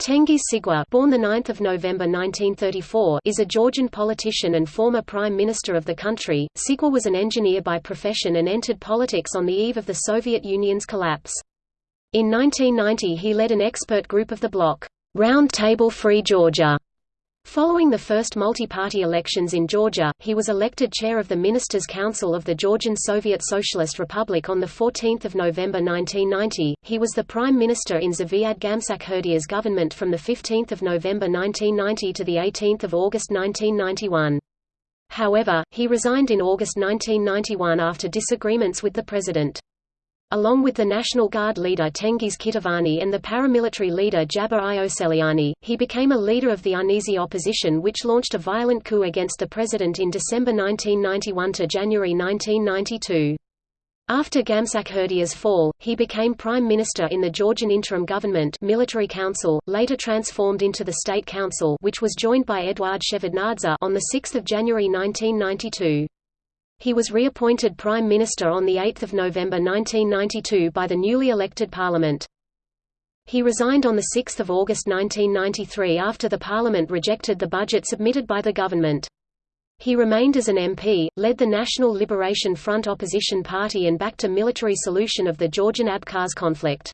Tengiz Sigua born 9 November 1934 is a Georgian politician and former prime minister of the country. Sigua was an engineer by profession and entered politics on the eve of the Soviet Union's collapse. In 1990 he led an expert group of the bloc, Round Table Free Georgia, Following the first multi-party elections in Georgia, he was elected chair of the Ministers' Council of the Georgian Soviet Socialist Republic on 14 November 1990. He was the prime minister in Zviad Gamsakhurdia's government from 15 November 1990 to 18 August 1991. However, he resigned in August 1991 after disagreements with the president. Along with the National Guard leader Tengiz Kitovani and the paramilitary leader Jaba Ioseliani, he became a leader of the uneasy opposition which launched a violent coup against the president in December 1991 to January 1992. After Gamsakhurdia's fall, he became prime minister in the Georgian interim government military council, later transformed into the State Council which was joined by Eduard Shevardnadze on 6 January 1992. He was reappointed Prime Minister on 8 November 1992 by the newly elected Parliament. He resigned on 6 August 1993 after the Parliament rejected the budget submitted by the government. He remained as an MP, led the National Liberation Front opposition party and backed a military solution of the Georgian-Abkhaz conflict.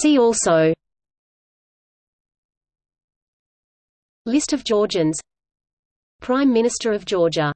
See also List of Georgians. Prime Minister of Georgia